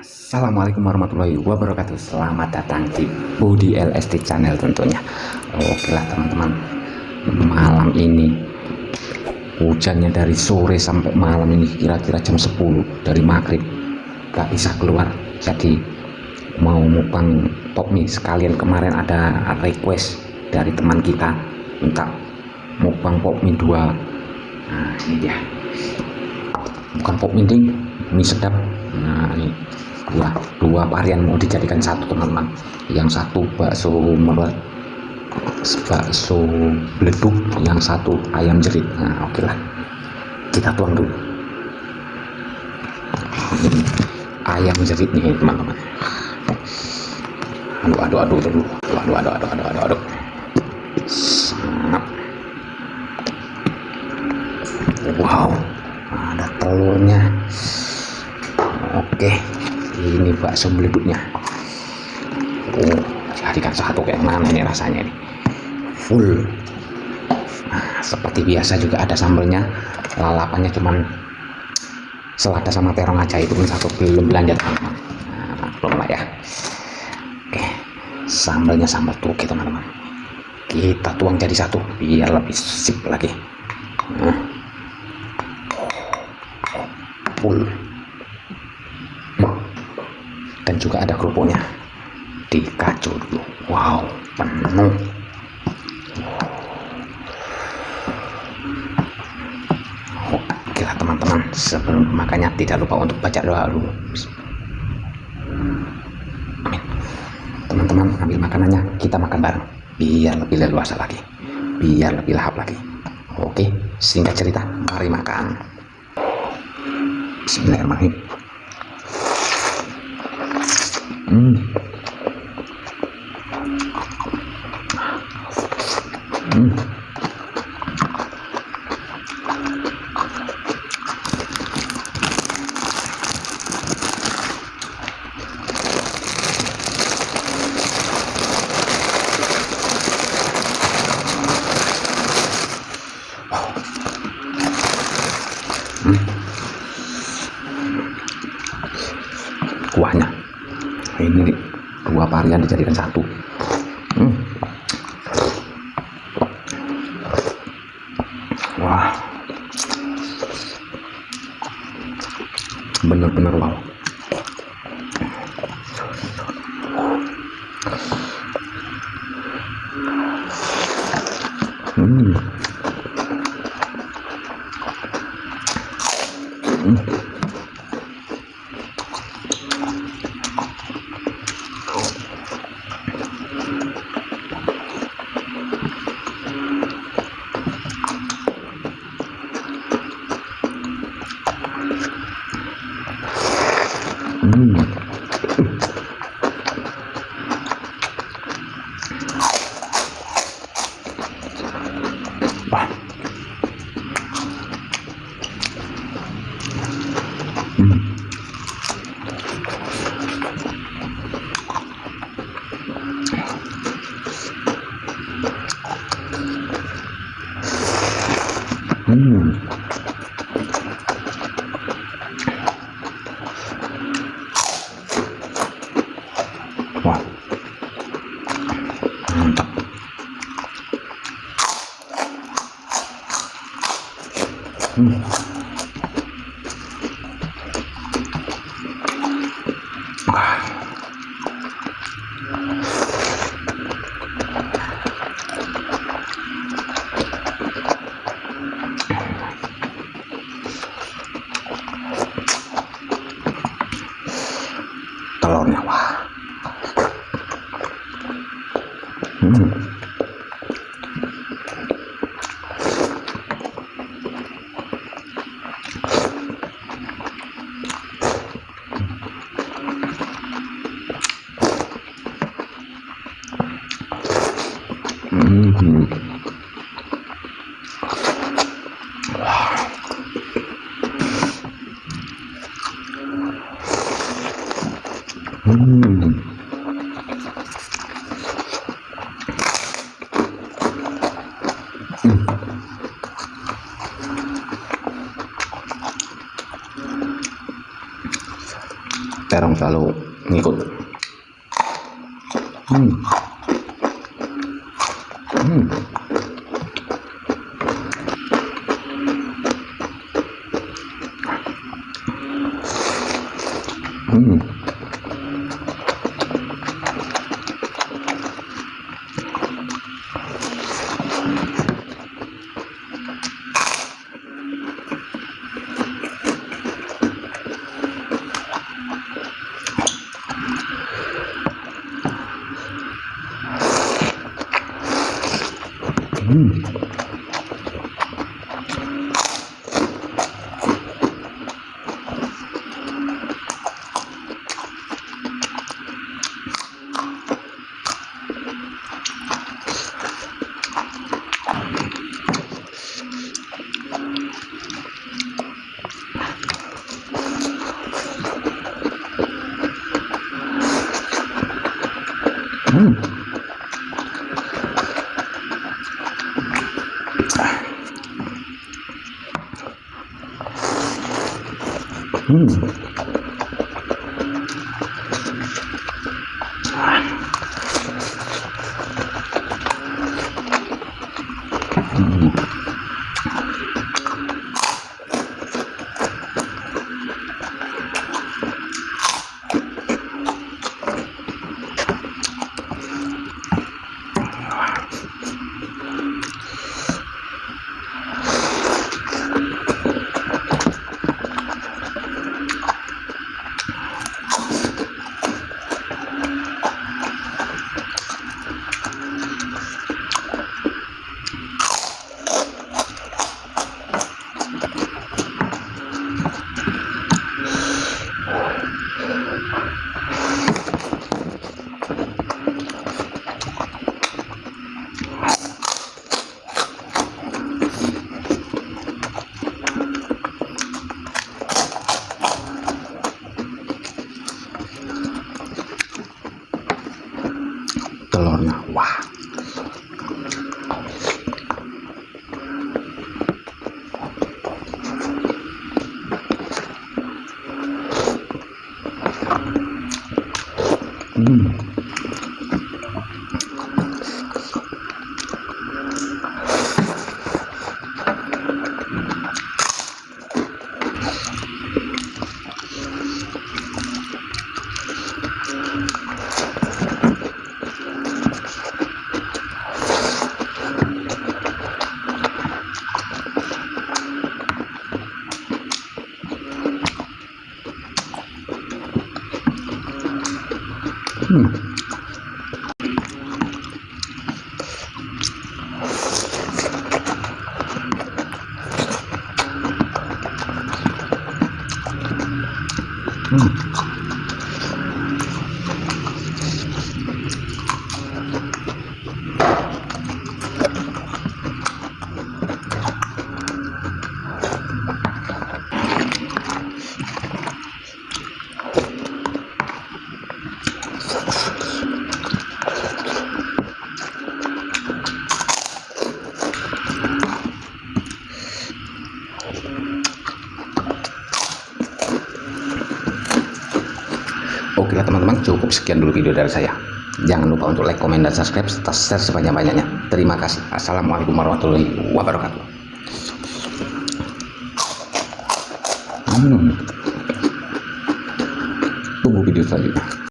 Assalamualaikum warahmatullahi wabarakatuh. Selamat datang di Budi LSD channel tentunya. Oke lah teman-teman. Malam ini Hujannya dari sore sampai malam ini Kira-kira jam 10 dari maghrib. Gak bisa keluar Jadi mau mukbang mie Sekalian kemarin ada request Dari teman kita Minta mukbang mie 2 Nah ini dia. Bukan mie ding Mie sedap. Nah ini dua dua varian mau dijadikan satu teman-teman. Yang satu bakso melet bakso beleduk yang satu ayam jerit. Nah oke okay lah kita tuang dulu. Ayam jerit nih teman-teman. Aduh aduh aduh aduh aduh aduh aduh aduh aduh aduh, aduh. wow ada telurnya. Oke ini bakso beleduknya oh jadikan satu kayak mana ini rasanya ini? Full. Nah, seperti biasa juga ada sambelnya. Lalapannya cuman selada sama terong aja itu pun satu belum belanja teman-teman nah, belum lah ya. Oke sambelnya sambal tuki teman-teman. Kita tuang jadi satu biar lebih sip lagi. Nah. full dan juga ada kerupuknya. Dikacau dulu. Wow penuh oke lah teman-teman. Sebelum makannya tidak lupa untuk baca doa dulu. Amin. Teman-teman ambil makanannya. Kita makan bareng. Biar lebih leluasa lagi. Biar lebih lahap lagi. Oke singkat cerita. Mari makan. Bismillahirrahmanirrahim 嗯。Dua varian dijadikan satu hmm. wah bener-bener wow hmm. Hmm. Hmm. soon. 老年化，嗯，嗯嗯。Terong selalu ngikut hmm. Hmm. Hmm. Hmm. Hmm. Hmm. Hmm. Oke lah teman-teman cukup sekian dulu video dari saya. Jangan lupa untuk like comment dan subscribe serta share sebanyak-banyaknya. Terima kasih. Assalamualaikum warahmatullahi wabarakatuh. Hmm. tunggu video selanjutnya